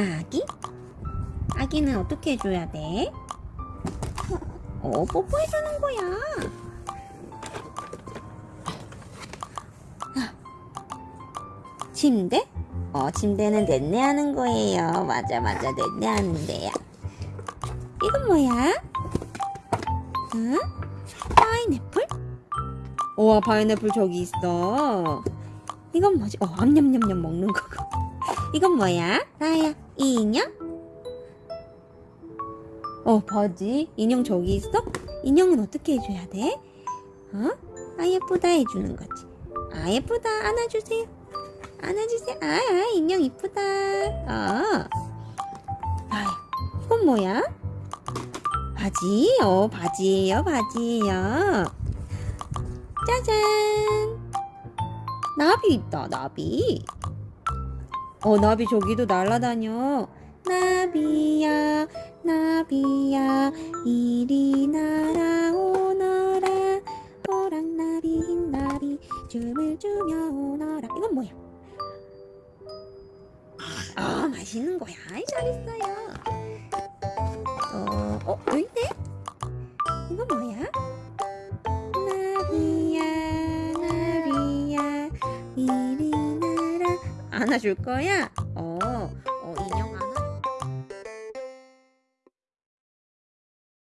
아기? 아기는 어떻게 해줘야 돼? 어, 뽀뽀해주는 거야. 아, 침대? 어, 침대는 넷내 하는 거예요. 맞아, 맞아, 넷내 하는데요. 이건 뭐야? 응? 파인애플? 우와, 파인애플 저기 있어. 이건 뭐지? 어, 암냠냠냠 먹는 거고. 이건 뭐야? 나야, 이 인형? 어, 바지? 인형 저기 있어? 인형은 어떻게 해줘야 돼? 어? 아, 예쁘다 해주는 거지. 아, 예쁘다. 안아주세요. 안아주세요. 아, 아 인형 이쁘다. 어. 아, 이건 뭐야? 바지? 어, 바지예요, 바지예요. 짜잔. 나비 있다, 나비. 어, 나비 저기도 날아다녀. 나비야, 나비야, 이리 날아오너라. 호랑나비, 흰나비, 춤을 추며 오너라. 이건 뭐야? 아, 맛있는 거야. 잘했어요. 어, 어, 여기 있네? 이건 뭐야? 나비야, 나비야, 날아. 안아줄 거야? 어,